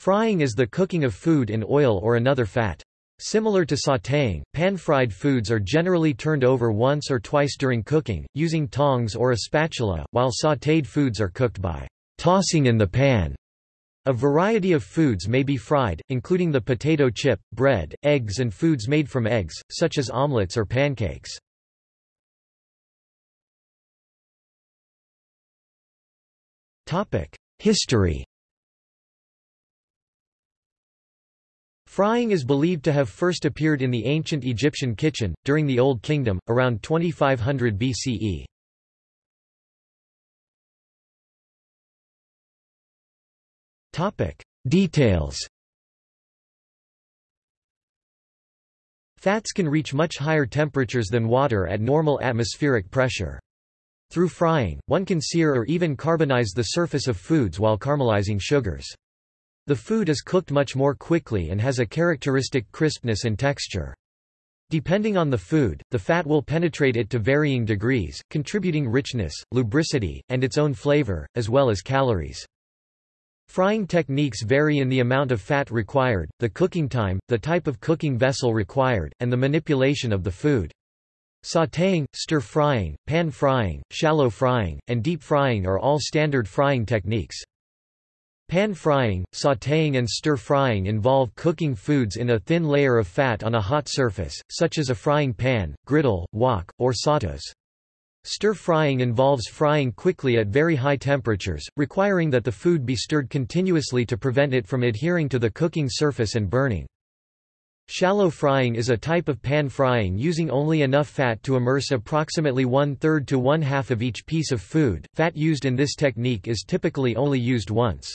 Frying is the cooking of food in oil or another fat. Similar to sautéing, pan-fried foods are generally turned over once or twice during cooking, using tongs or a spatula, while sautéed foods are cooked by tossing in the pan. A variety of foods may be fried, including the potato chip, bread, eggs and foods made from eggs, such as omelets or pancakes. History Frying is believed to have first appeared in the ancient Egyptian kitchen, during the Old Kingdom, around 2500 BCE. Details Fats can reach much higher temperatures than water at normal atmospheric pressure. Through frying, one can sear or even carbonize the surface of foods while caramelizing sugars. The food is cooked much more quickly and has a characteristic crispness and texture. Depending on the food, the fat will penetrate it to varying degrees, contributing richness, lubricity, and its own flavor, as well as calories. Frying techniques vary in the amount of fat required, the cooking time, the type of cooking vessel required, and the manipulation of the food. Sautéing, stir-frying, pan-frying, shallow frying, and deep frying are all standard frying techniques. Pan-frying, sautéing and stir-frying involve cooking foods in a thin layer of fat on a hot surface, such as a frying pan, griddle, wok, or sauteuse. Stir-frying involves frying quickly at very high temperatures, requiring that the food be stirred continuously to prevent it from adhering to the cooking surface and burning. Shallow frying is a type of pan frying using only enough fat to immerse approximately one-third to one-half of each piece of food. Fat used in this technique is typically only used once.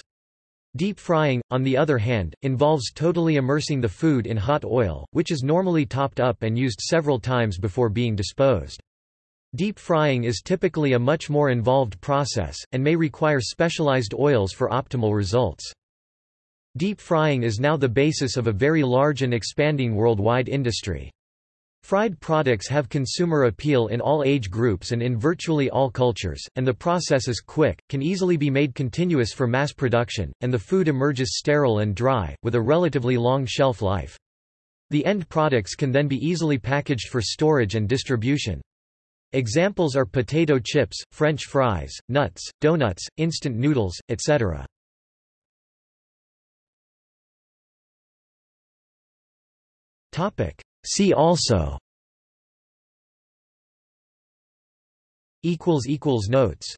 Deep frying, on the other hand, involves totally immersing the food in hot oil, which is normally topped up and used several times before being disposed. Deep frying is typically a much more involved process, and may require specialized oils for optimal results. Deep frying is now the basis of a very large and expanding worldwide industry. Fried products have consumer appeal in all age groups and in virtually all cultures, and the process is quick, can easily be made continuous for mass production, and the food emerges sterile and dry, with a relatively long shelf life. The end products can then be easily packaged for storage and distribution. Examples are potato chips, French fries, nuts, donuts, instant noodles, etc. See also. Notes